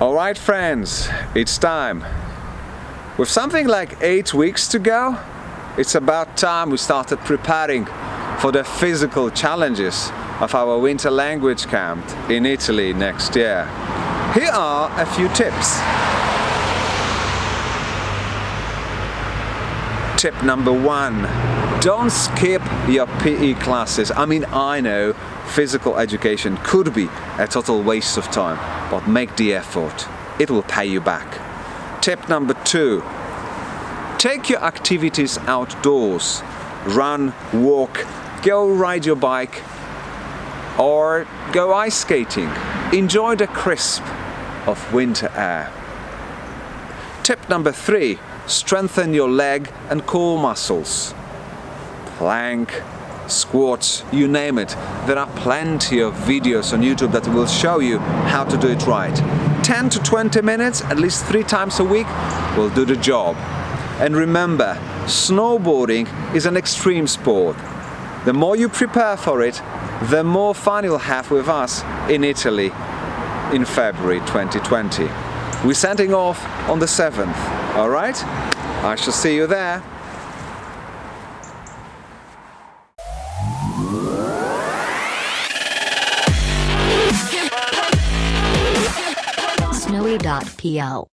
Alright friends, it's time. With something like eight weeks to go, it's about time we started preparing for the physical challenges of our winter language camp in Italy next year. Here are a few tips. Tip number one, don't skip your PE classes. I mean, I know physical education could be a total waste of time, but make the effort. It will pay you back. Tip number two, take your activities outdoors. Run, walk, go ride your bike or go ice skating. Enjoy the crisp of winter air. Tip number three, strengthen your leg and core muscles. Plank, squats, you name it. There are plenty of videos on YouTube that will show you how to do it right. 10 to 20 minutes, at least three times a week, will do the job. And remember, snowboarding is an extreme sport. The more you prepare for it, the more fun you'll have with us in Italy in February 2020. We're sending off on the 7th, alright? I shall see you there. Snowy.pl